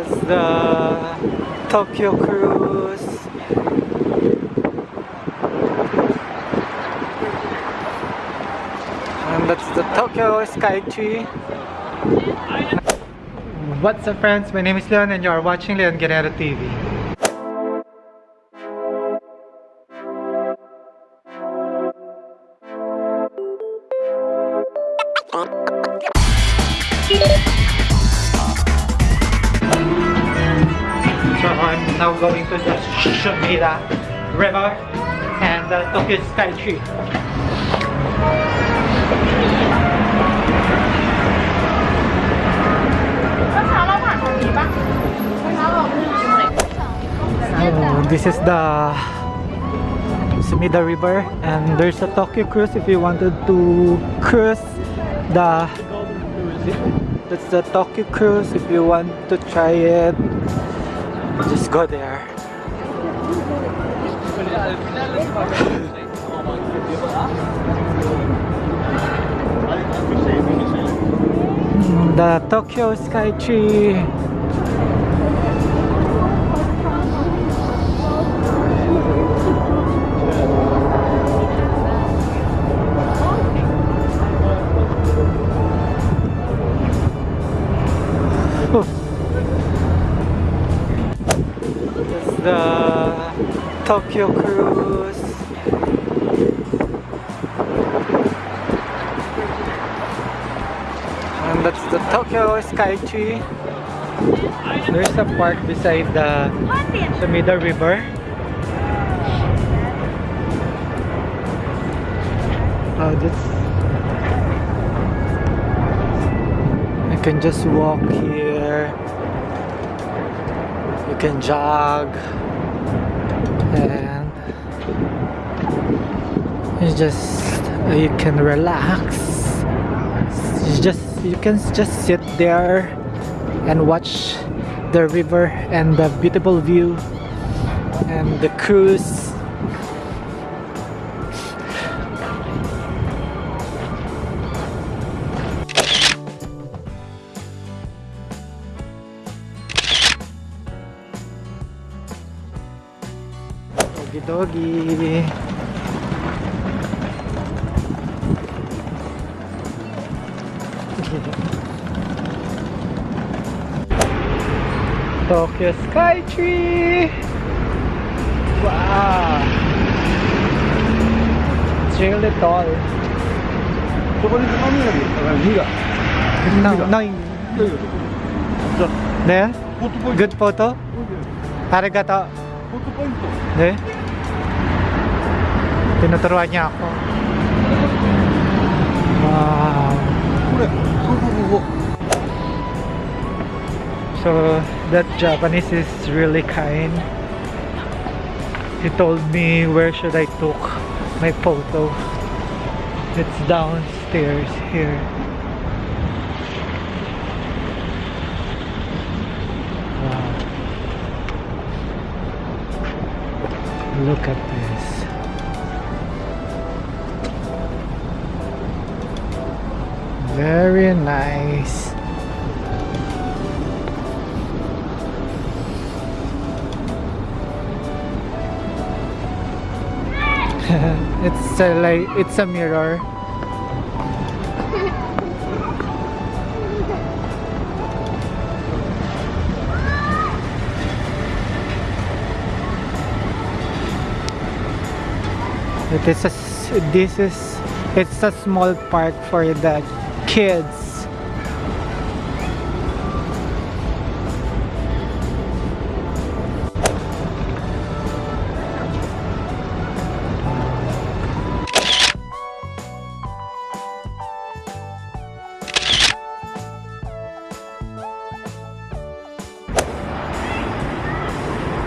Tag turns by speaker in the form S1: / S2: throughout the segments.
S1: That's the Tokyo Cruise. And that's the Tokyo Skytree. What's up friends? My name is Leon and you are watching Leon Guerrero TV. So now going to the Shumida River and the Tokyo Skytree. Oh, this is the Sumida River and there's a Tokyo cruise if you wanted to cruise the that's the Tokyo cruise if you want to try it just go there the Tokyo Skytree Oh. Tokyo cruise. And that's the Tokyo Skytree. There's a park beside the Sumida River. Uh, oh, this You can just walk here. You can jog and you just you can relax. You just you can just sit there and watch the river and the beautiful view and the cruise. Doggy doggy. Tokyo Skytree! Wow! It's really tall.
S2: そこに鏡が見えたから2が
S1: No, no,
S2: いやいやじゃあ
S1: there?
S2: フォトポイント
S1: Good photo? Arigato.
S2: フォトポ
S1: 포트
S2: 포인트. 네. 왜 들어왔냐? 와. Wow!
S1: So that Japanese is really kind. He told me where should I took my photo. It's downstairs here. Look at this. Very nice. it's a, like it's a mirror. It is this is it's a small park for the kids.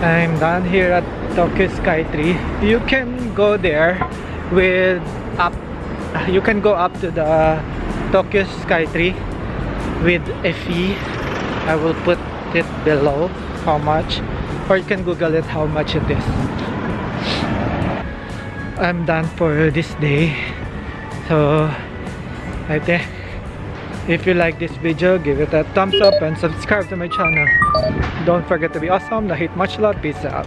S1: I'm done here at Tokyo Skytree. You can go there with up you can go up to the Tokyo Skytree with a fee. I will put it below how much or you can google it how much it is. I'm done for this day. So I think If you like this video, give it a thumbs up and subscribe to my channel. Don't forget to be awesome. Na hit much love. Peace out.